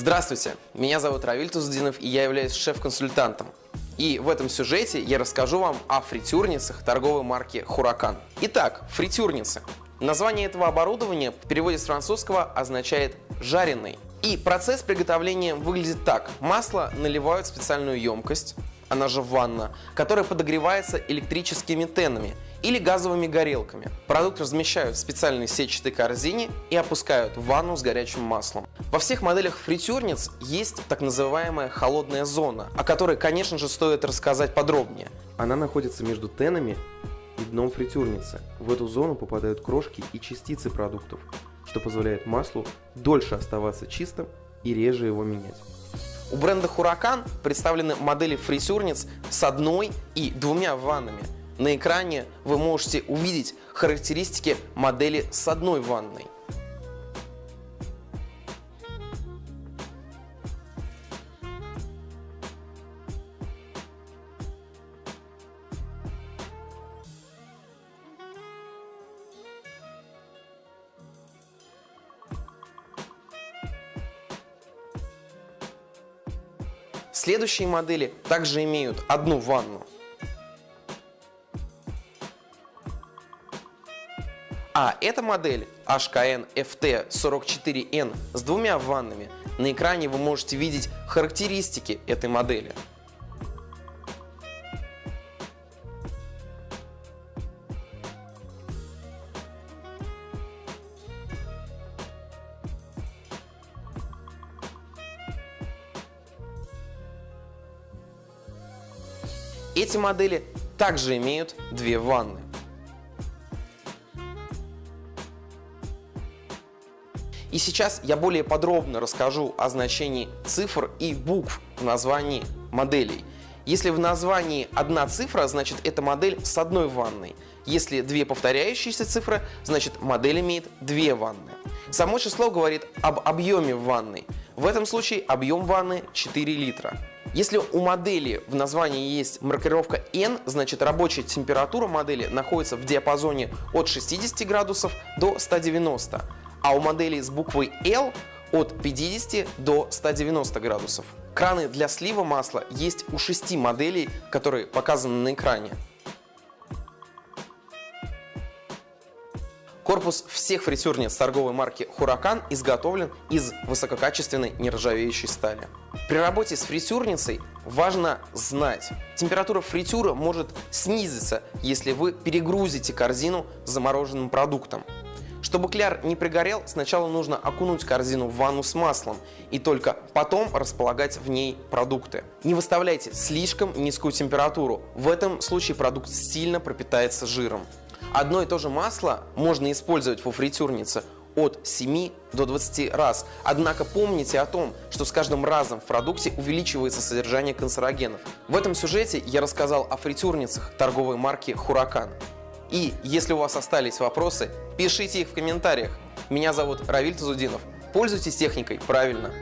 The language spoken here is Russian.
Здравствуйте, меня зовут Равиль Туздинов и я являюсь шеф-консультантом. И в этом сюжете я расскажу вам о фритюрницах торговой марки Хуракан. Итак, фритюрницы. Название этого оборудования в переводе с французского означает «жареный». И процесс приготовления выглядит так. Масло наливают в специальную емкость, она же ванна, которая подогревается электрическими тенами или газовыми горелками. Продукт размещают в специальной сетчатой корзине и опускают в ванну с горячим маслом. Во всех моделях фритюрниц есть так называемая холодная зона, о которой, конечно же, стоит рассказать подробнее. Она находится между тенами и дном фритюрницы. В эту зону попадают крошки и частицы продуктов, что позволяет маслу дольше оставаться чистым и реже его менять. У бренда Huracan представлены модели фритюрниц с одной и двумя ваннами. На экране вы можете увидеть характеристики модели с одной ванной. Следующие модели также имеют одну ванну. А эта модель HKN FT44N с двумя ваннами. На экране вы можете видеть характеристики этой модели. Эти модели также имеют две ванны. И сейчас я более подробно расскажу о значении цифр и букв в названии моделей. Если в названии одна цифра, значит эта модель с одной ванной. Если две повторяющиеся цифры, значит модель имеет две ванны. Само число говорит об объеме ванной. В этом случае объем ванны 4 литра. Если у модели в названии есть маркировка N, значит рабочая температура модели находится в диапазоне от 60 градусов до 190, а у модели с буквой L от 50 до 190 градусов. Краны для слива масла есть у 6 моделей, которые показаны на экране. Корпус всех фритюрниц торговой марки Huracan изготовлен из высококачественной нержавеющей стали. При работе с фритюрницей важно знать, температура фритюра может снизиться, если вы перегрузите корзину замороженным продуктом. Чтобы кляр не пригорел, сначала нужно окунуть корзину в ванну с маслом и только потом располагать в ней продукты. Не выставляйте слишком низкую температуру, в этом случае продукт сильно пропитается жиром. Одно и то же масло можно использовать во фритюрнице от 7 до 20 раз. Однако помните о том, что с каждым разом в продукте увеличивается содержание канцерогенов. В этом сюжете я рассказал о фритюрницах торговой марки Huracan. И если у вас остались вопросы, пишите их в комментариях. Меня зовут Равиль Тазудинов. Пользуйтесь техникой правильно.